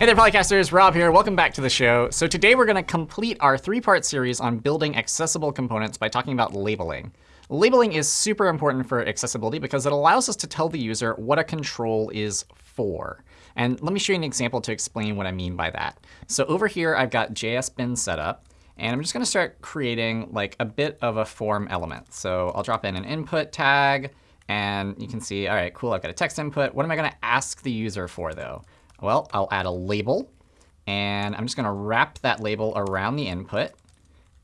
Hey there, Polycasters. Rob here. Welcome back to the show. So today we're going to complete our three-part series on building accessible components by talking about labeling. Labeling is super important for accessibility because it allows us to tell the user what a control is for. And let me show you an example to explain what I mean by that. So over here, I've got JSBin set up. And I'm just going to start creating like a bit of a form element. So I'll drop in an input tag. And you can see, all right, cool, I've got a text input. What am I going to ask the user for, though? Well, I'll add a label. And I'm just going to wrap that label around the input.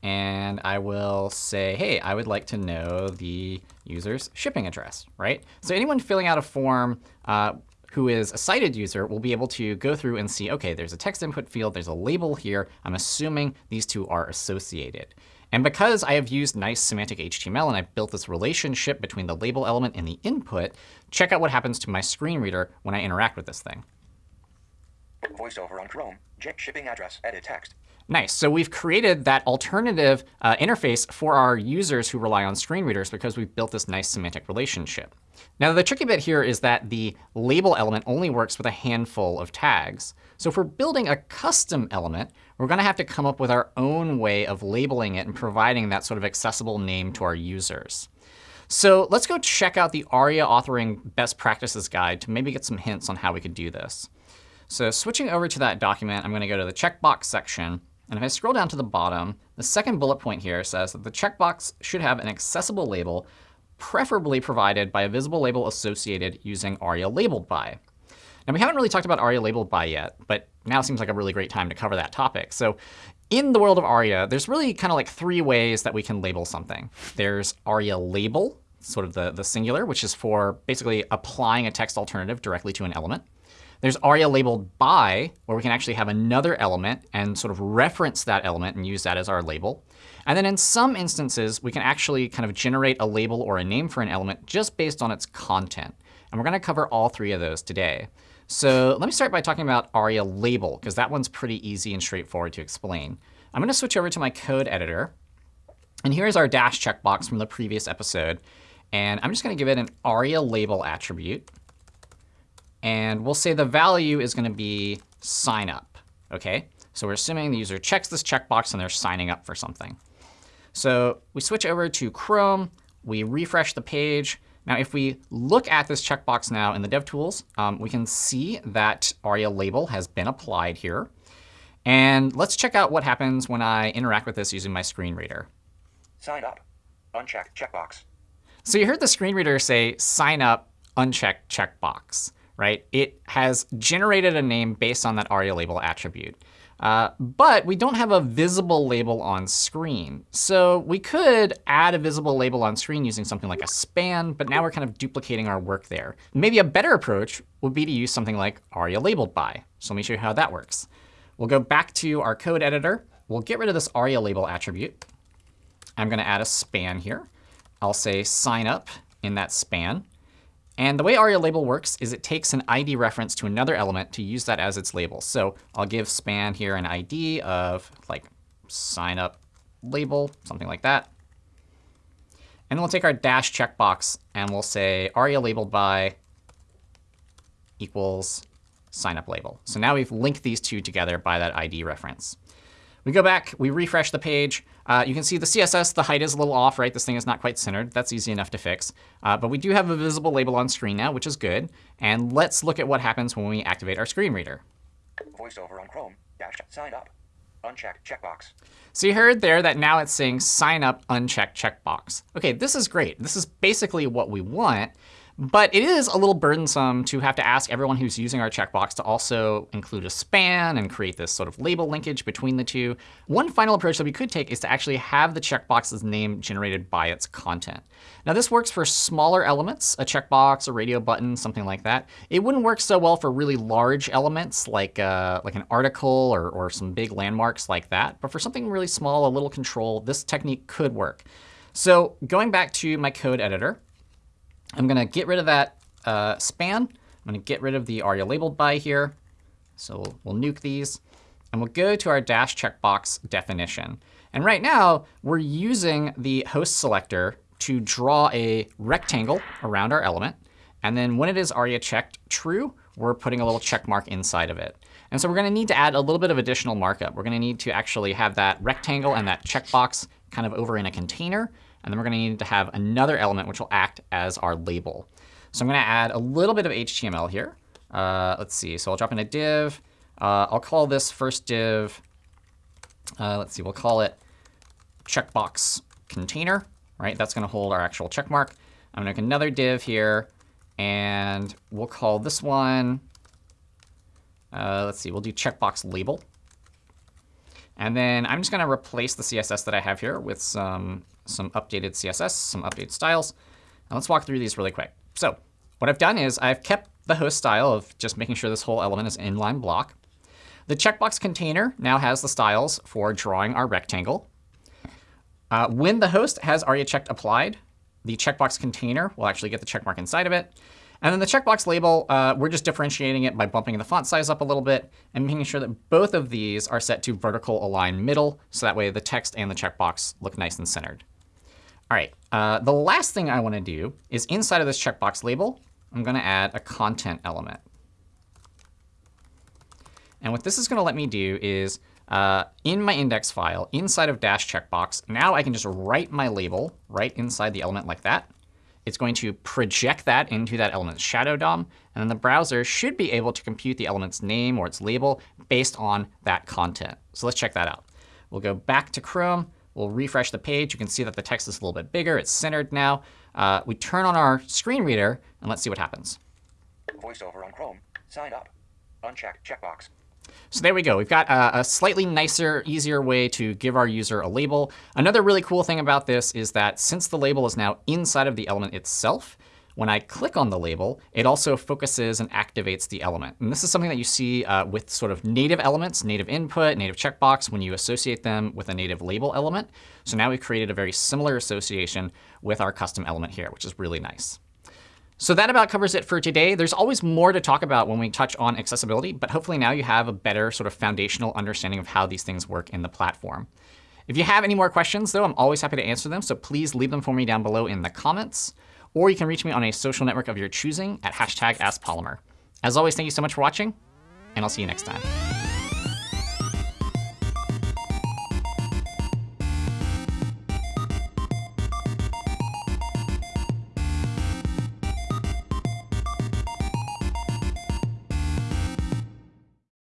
And I will say, hey, I would like to know the user's shipping address, right? So anyone filling out a form uh, who is a sighted user will be able to go through and see, OK, there's a text input field. There's a label here. I'm assuming these two are associated. And because I have used nice semantic HTML and I've built this relationship between the label element and the input, check out what happens to my screen reader when I interact with this thing. VoiceOver on Chrome. Jet shipping address. Edit text. Nice. So we've created that alternative uh, interface for our users who rely on screen readers because we've built this nice semantic relationship. Now, the tricky bit here is that the label element only works with a handful of tags. So if we're building a custom element, we're going to have to come up with our own way of labeling it and providing that sort of accessible name to our users. So let's go check out the ARIA authoring best practices guide to maybe get some hints on how we could do this. So switching over to that document, I'm going to go to the checkbox section. And if I scroll down to the bottom, the second bullet point here says that the checkbox should have an accessible label, preferably provided by a visible label associated using ARIA labeled by. Now, we haven't really talked about ARIA labeled by yet, but now seems like a really great time to cover that topic. So in the world of ARIA, there's really kind of like three ways that we can label something. There's ARIA label, sort of the, the singular, which is for basically applying a text alternative directly to an element. There's aria labeled by, where we can actually have another element and sort of reference that element and use that as our label. And then in some instances, we can actually kind of generate a label or a name for an element just based on its content. And we're going to cover all three of those today. So let me start by talking about aria label, because that one's pretty easy and straightforward to explain. I'm going to switch over to my code editor. And here's our dash checkbox from the previous episode. And I'm just going to give it an aria label attribute. And we'll say the value is going to be sign up. OK? So we're assuming the user checks this checkbox and they're signing up for something. So we switch over to Chrome. We refresh the page. Now, if we look at this checkbox now in the DevTools, um, we can see that ARIA label has been applied here. And let's check out what happens when I interact with this using my screen reader. Sign up. Unchecked checkbox. So you heard the screen reader say sign up, unchecked checkbox right? It has generated a name based on that ARIA label attribute. Uh, but we don't have a visible label on screen. So we could add a visible label on screen using something like a span, but now we're kind of duplicating our work there. Maybe a better approach would be to use something like aria labeled by. So let me show you how that works. We'll go back to our code editor. We'll get rid of this aria label attribute. I'm going to add a span here. I'll say sign up in that span. And the way ARIA label works is it takes an ID reference to another element to use that as its label. So I'll give span here an ID of like sign up label, something like that. And then we'll take our dash checkbox and we'll say ARIA labeled by equals sign up label. So now we've linked these two together by that ID reference. We go back, we refresh the page. Uh, you can see the CSS, the height is a little off, right? This thing is not quite centered. That's easy enough to fix. Uh, but we do have a visible label on screen now, which is good. And let's look at what happens when we activate our screen reader. VoiceOver on Chrome. Dash sign up. Unchecked checkbox. So you heard there that now it's saying sign up unchecked checkbox. OK, this is great. This is basically what we want. But it is a little burdensome to have to ask everyone who's using our checkbox to also include a span and create this sort of label linkage between the two. One final approach that we could take is to actually have the checkbox's name generated by its content. Now, this works for smaller elements, a checkbox, a radio button, something like that. It wouldn't work so well for really large elements like, uh, like an article or, or some big landmarks like that. But for something really small, a little control, this technique could work. So going back to my code editor, I'm going to get rid of that uh, span. I'm going to get rid of the aria labeled by here. So we'll, we'll nuke these. And we'll go to our dash checkbox definition. And right now, we're using the host selector to draw a rectangle around our element. And then when it is aria checked true, we're putting a little check mark inside of it. And so we're going to need to add a little bit of additional markup. We're going to need to actually have that rectangle and that checkbox kind of over in a container. And then we're going to need to have another element which will act as our label. So I'm going to add a little bit of HTML here. Uh, let's see. So I'll drop in a div. Uh, I'll call this first div, uh, let's see, we'll call it checkbox container. Right? That's going to hold our actual check mark. I'm going to make another div here. And we'll call this one, uh, let's see, we'll do checkbox label. And then I'm just going to replace the CSS that I have here with some, some updated CSS, some updated styles. And let's walk through these really quick. So what I've done is I've kept the host style of just making sure this whole element is inline block. The checkbox container now has the styles for drawing our rectangle. Uh, when the host has aria checked applied, the checkbox container will actually get the checkmark inside of it. And then the checkbox label, uh, we're just differentiating it by bumping the font size up a little bit and making sure that both of these are set to vertical align middle. So that way the text and the checkbox look nice and centered. All right, uh, the last thing I want to do is inside of this checkbox label, I'm going to add a content element. And what this is going to let me do is uh, in my index file, inside of dash checkbox, now I can just write my label right inside the element like that. It's going to project that into that element's shadow DOM. And then the browser should be able to compute the element's name or its label based on that content. So let's check that out. We'll go back to Chrome. We'll refresh the page. You can see that the text is a little bit bigger. It's centered now. Uh, we turn on our screen reader, and let's see what happens. VoiceOver on Chrome. Sign up. Unchecked checkbox. So there we go. We've got a, a, slightly nicer, easier way to give our user a label. Another really cool thing about this is that since the label is now inside of the element itself, when I click on the label, it also focuses and activates the element. And this is something that you see uh, with sort of native elements, native input, native checkbox, when you associate them with a native label element. So now we've created a very similar association with our custom element here, which is really nice. So that about covers it for today. There's always more to talk about when we touch on accessibility, but hopefully now you have a better sort of foundational understanding of how these things work in the platform. If you have any more questions, though, I'm always happy to answer them, so please leave them for me down below in the comments. Or you can reach me on a social network of your choosing at hashtag AskPolymer. As always, thank you so much for watching, and I'll see you next time.